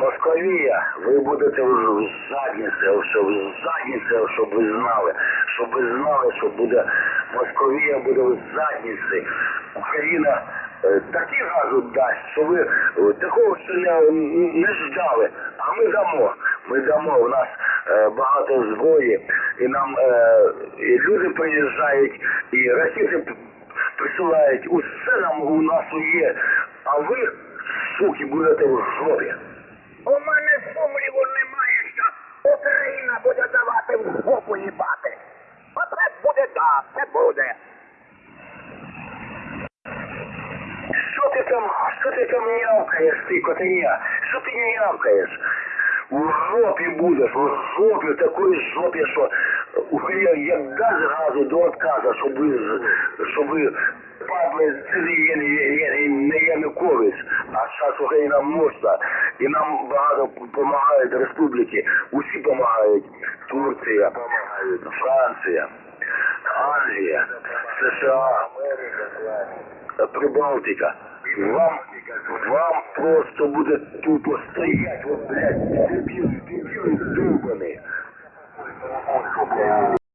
Московія, ви будете в задніце, щоб в задніце, щоб ви знали, щоб ви знали, що буде Московія буде в задніці. Україна е, такі газу дасть, що ви е, такого ще не, не ждали. А ми дамо. Ми дамо. У нас е, багато зброї, і нам і люди приїжджають, і ракети присилають. Усе нам у нас є. А ви, суки, будете в жопі. У мене сумніву немає, що Україна буде давати в жопу їбати. Оце так, це буде. Що ти там, що ти там нявкаєш, ти котеня? Що ти нявкаєш? У жопі будеш, у жопі, такої жопі, що як дасть газу до отказа, щоб ви, щоб ви падли цілі не Янукович, а зараз Україна мощна. І нам багато допомагають республіки, усі допомагають. Турція, Франція, Англія, США. Прибалтика. Вам, вам просто буде тупо стоять, от, блядь,